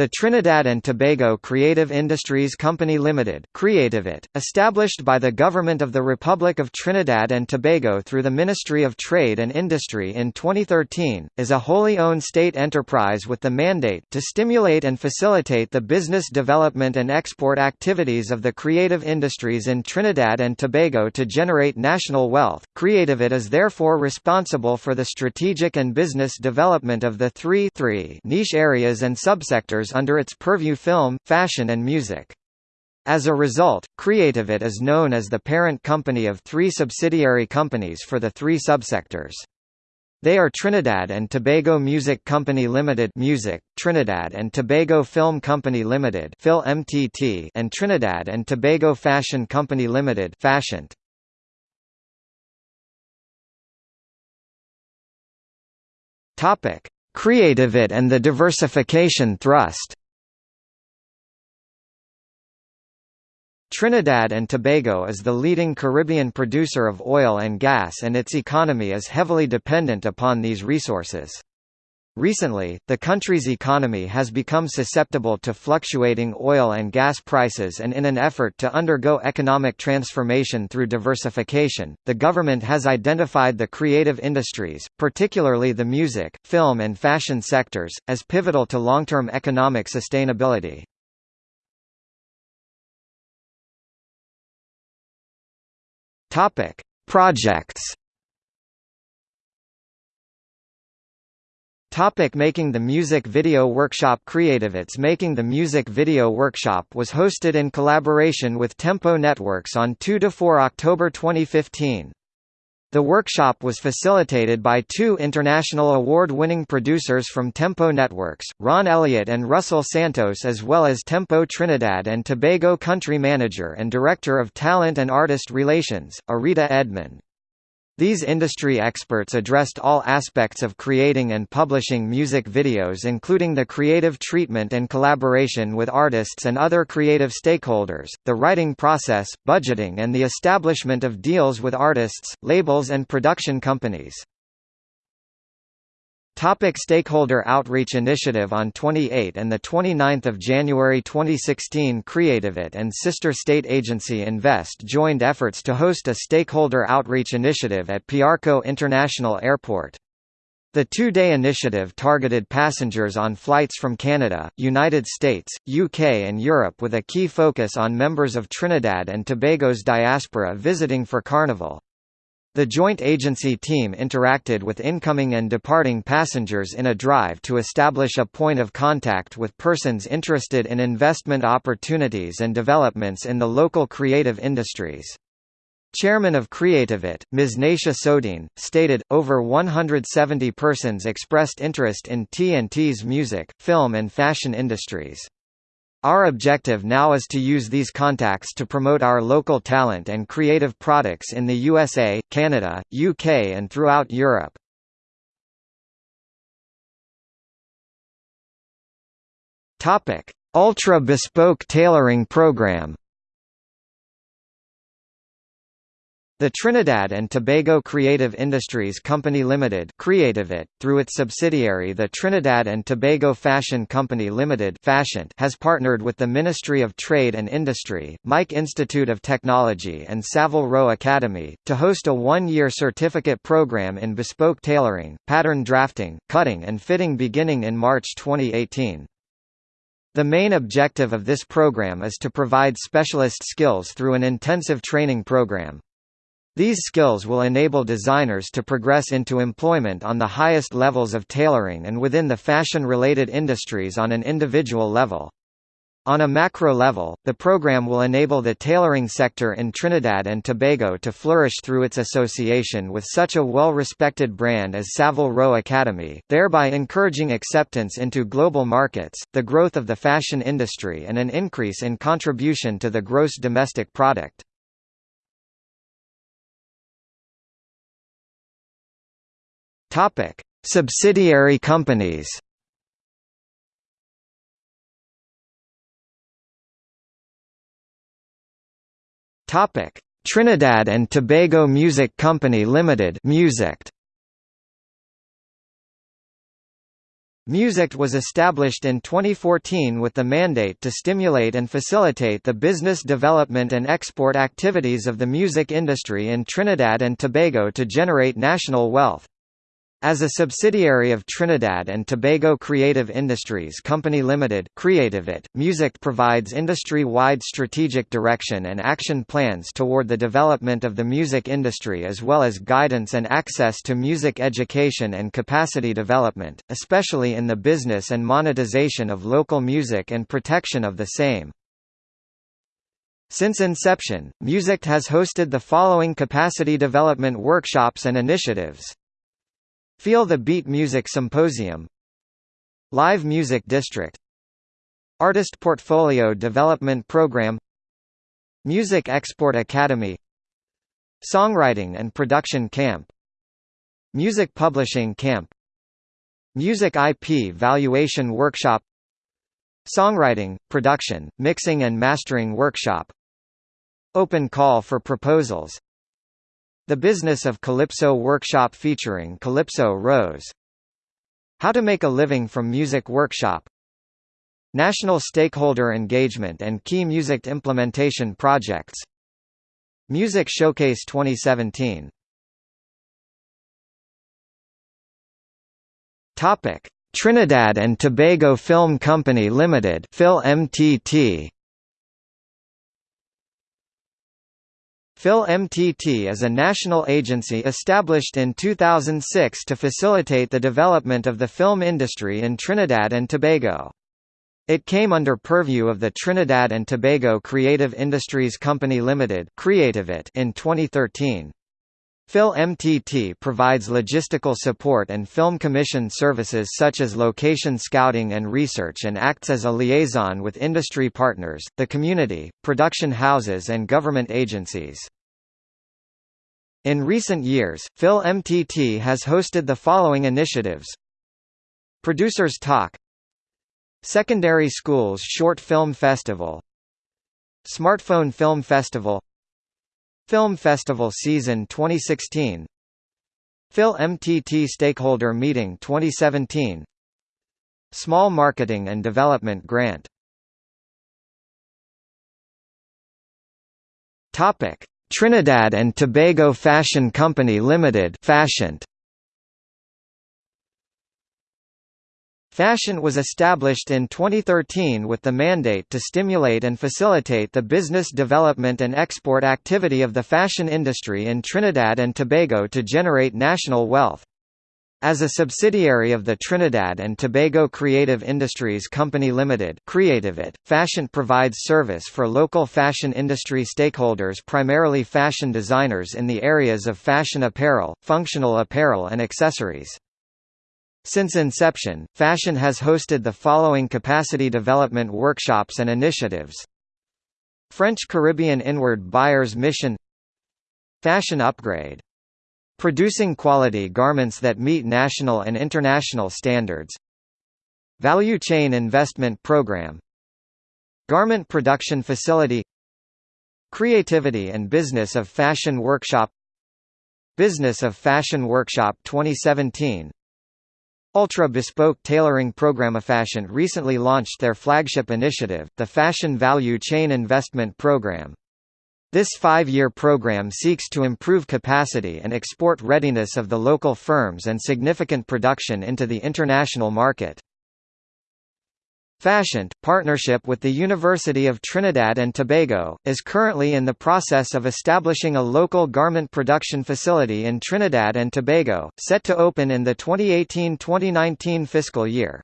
The Trinidad and Tobago Creative Industries Company Limited CreativeTT, established by the Government of the Republic of Trinidad and Tobago through the Ministry of Trade and Industry in 2013, is a wholly owned state enterprise with the mandate to stimulate and facilitate the business development and export activities of the creative industries in Trinidad and Tobago to generate national wealth. CreativeTT is therefore responsible for the strategic and business development of the three, three niche areas and subsectors under its purview film, fashion and music. As a result, CreativeTT is known as the parent company of three subsidiary companies for the three subsectors. They are Trinidad and Tobago Music Company Limited Music, Trinidad and Tobago Film Company Limited FilmTT and Trinidad and Tobago Fashion Company Limited FashionTT. Topic: CreativeTT and the diversification thrust Trinidad and Tobago is the leading Caribbean producer of oil and gas and its economy is heavily dependent upon these resources. Recently, the country's economy has become susceptible to fluctuating oil and gas prices and in an effort to undergo economic transformation through diversification, the government has identified the creative industries, particularly the music, film and fashion sectors, as pivotal to long-term economic sustainability. Projects Topic Making the Music Video Workshop CreativeTT's Making the Music Video Workshop was hosted in collaboration with Tempo Networks on 2–4 October 2015. The workshop was facilitated by two international award-winning producers from Tempo Networks, Ron Elliott and Russell Santos as well as Tempo Trinidad and Tobago Country Manager and Director of Talent and Artist Relations, Arita Edmond. These industry experts addressed all aspects of creating and publishing music videos including the creative treatment and collaboration with artists and other creative stakeholders, the writing process, budgeting and the establishment of deals with artists, labels and production companies. Topic stakeholder outreach initiative On 28 and 29 January 2016 CreativeTT and sister state agency Invest joined efforts to host a stakeholder outreach initiative at Piarco International Airport. The two-day initiative targeted passengers on flights from Canada, United States, UK and Europe with a key focus on members of Trinidad and Tobago's diaspora visiting for Carnival. The joint agency team interacted with incoming and departing passengers in a drive to establish a point of contact with persons interested in investment opportunities and developments in the local creative industries. Chairman of CreativeTT, Ms. Naisha Sodine, stated, over 170 persons expressed interest in TNT's music, film and fashion industries. Our objective now is to use these contacts to promote our local talent and creative products in the USA, Canada, UK and throughout Europe. Ultra bespoke tailoring program The Trinidad and Tobago Creative Industries Company Limited CreativeTT, through its subsidiary the Trinidad and Tobago Fashion Company Limited FashionTT, has partnered with the Ministry of Trade and Industry, Mike Institute of Technology and Savile Row Academy, to host a one-year certificate program in bespoke tailoring, pattern drafting, cutting and fitting beginning in March 2018. The main objective of this program is to provide specialist skills through an intensive training program. These skills will enable designers to progress into employment on the highest levels of tailoring and within the fashion-related industries on an individual level. On a macro level, the program will enable the tailoring sector in Trinidad and Tobago to flourish through its association with such a well-respected brand as Savile Row Academy, thereby encouraging acceptance into global markets, the growth of the fashion industry and an increase in contribution to the gross domestic product. Topic: Subsidiary companies. Topic: Trinidad and Tobago Music Company Limited, MusicTT. MusicTT was established in 2014 with the mandate to stimulate and facilitate the business development and export activities of the music industry in Trinidad and Tobago to generate national wealth. As a subsidiary of Trinidad and Tobago Creative Industries Company Limited, CreativeTT, MusicTT provides industry-wide strategic direction and action plans toward the development of the music industry as well as guidance and access to music education and capacity development, especially in the business and monetization of local music and protection of the same. Since inception, MusicTT has hosted the following capacity development workshops and initiatives. Feel the Beat Music Symposium. Live Music District. Artist Portfolio Development Program. Music Export Academy. Songwriting and Production Camp. Music Publishing Camp. Music IP Valuation Workshop. Songwriting, Production, Mixing and Mastering Workshop. Open Call for Proposals the Business of Calypso workshop featuring Calypso Rose. How to make a living from music workshop. National stakeholder engagement and key music implementation projects. Music Showcase 2017. Topic: Trinidad and Tobago Film Company Limited, FilmTT. FilmTT is a national agency established in 2006 to facilitate the development of the film industry in Trinidad and Tobago. It came under purview of the Trinidad and Tobago Creative Industries Company Limited in 2013. FilmTT provides logistical support and film commission services such as location scouting and research and acts as a liaison with industry partners, the community, production houses and government agencies. In recent years, FilmTT has hosted the following initiatives. Producers Talk. Secondary Schools Short Film Festival. Smartphone Film Festival Film Festival Season 2016 FilmTT Stakeholder Meeting 2017 Small Marketing and Development Grant. Topic Trinidad and Tobago Fashion Company Limited FashionTT Fashion was established in 2013 with the mandate to stimulate and facilitate the business development and export activity of the fashion industry in Trinidad and Tobago to generate national wealth. As a subsidiary of the Trinidad and Tobago Creative Industries Company Limited CreativeTT, FashionTT provides service for local fashion industry stakeholders primarily fashion designers in the areas of fashion apparel, functional apparel and accessories. Since inception, Fashion has hosted the following capacity development workshops and initiatives French Caribbean Inward Buyers Mission Fashion Upgrade. Producing quality garments that meet national and international standards Value Chain Investment Program Garment Production Facility Creativity and Business of Fashion Workshop Business of Fashion Workshop 2017 Ultra Bespoke Tailoring Program. Fashion recently launched their flagship initiative, the Fashion Value Chain Investment Program. This five-year program seeks to improve capacity and export readiness of the local firms and significant production into the international market. FashionTT, partnership with the University of Trinidad and Tobago, is currently in the process of establishing a local garment production facility in Trinidad and Tobago, set to open in the 2018–2019 fiscal year.